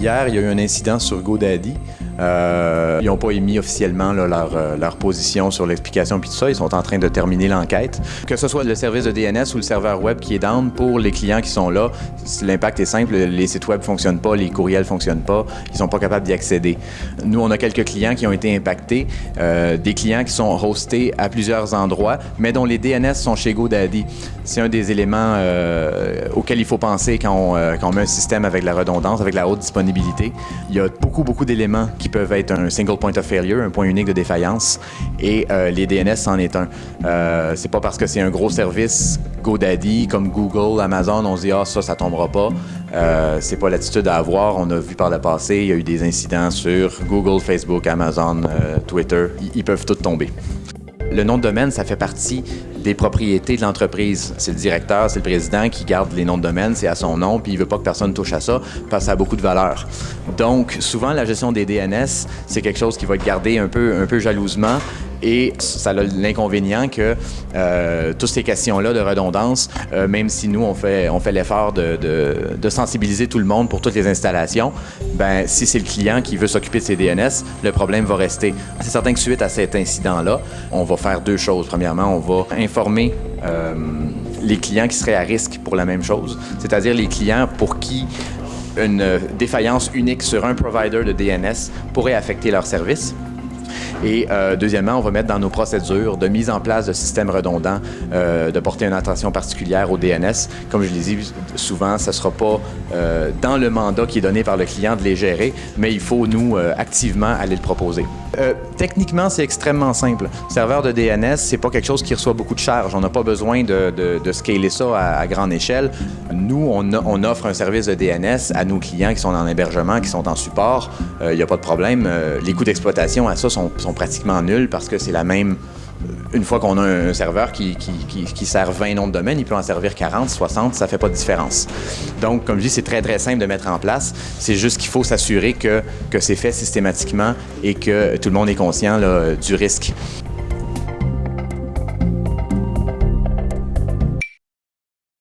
Hier, il y a eu un incident sur GoDaddy. Euh, ils n'ont pas émis officiellement euh, leur, position sur l'explication puis tout ça. Ils sont en train de terminer l'enquête. Que ce soit le service de DNS ou le serveur web qui est down, pour les clients qui sont là, l'impact est simple. Les sites web ne fonctionnent pas, les courriels ne fonctionnent pas, ils ne sont pas capables d'y accéder. Nous, on a quelques clients qui ont été impactés, euh, des clients qui sont hostés à plusieurs endroits, mais dont les DNS sont chez GoDaddy. C'est un des éléments auxquels il faut penser quand on, quand on met un système avec la redondance, avec la haute disponibilité. Il y a beaucoup, beaucoup d'éléments qui peuvent être un single point of failure, un point unique de défaillance, et euh, les DNS en est un. Euh, c'est pas parce que c'est un gros service GoDaddy comme Google, Amazon, on se dit ah ça, ça tombera pas. Euh, c'est pas l'attitude à avoir. On a vu par le passé, il y a eu des incidents sur Google, Facebook, Amazon, euh, Twitter. Ils, peuvent tous tomber. Le nom de domaine, ça fait partie des propriétés de l'entreprise. C'est le directeur, c'est le président qui garde les noms de domaine, c'est à son nom, puis il veut pas que personne touche à ça parce que ça a beaucoup de valeur. Donc, souvent, la gestion des DNS, c'est quelque chose qui va être gardé un peu, un peu jalousement et ça a l'inconvénient que euh, toutes ces questions-là de redondance, euh, même si nous, on fait, on fait l'effort de, de, sensibiliser tout le monde pour toutes les installations, ben si c'est le client qui veut s'occuper de ces DNS, le problème va rester. C'est certain que suite à cet incident-là, on va faire deux choses. Premièrement, on va informer euh, les clients qui seraient à risque pour la même chose, c'est-à-dire les clients pour qui une défaillance unique sur un provider de DNS pourrait affecter leur service. Et euh, deuxièmement, on va mettre dans nos procédures de mise en place de systèmes redondants, euh, de porter une attention particulière au DNS. Comme je l'ai dit, souvent, ce ne sera pas euh, dans le mandat qui est donné par le client de les gérer, mais il faut, nous, activement aller le proposer. Techniquement, c'est extrêmement simple. serveur de DNS, c'est pas quelque chose qui reçoit beaucoup de charges. On n'a pas besoin de, de, de, scaler ça à, grande échelle. Nous, on, offre un service de DNS à nos clients qui sont en hébergement, qui sont en support. Il n'y a pas de problème. Les coûts d'exploitation à ça sont, sont pratiquement nuls parce que c'est la même une fois qu'on a un serveur qui, qui, qui, sert 20 noms de domaine, il peut en servir 40, 60, ça fait pas de différence. Donc, comme je dis, c'est très, très simple de mettre en place. C'est juste qu'il faut s'assurer que, c'est fait systématiquement et que tout le monde est conscient du risque.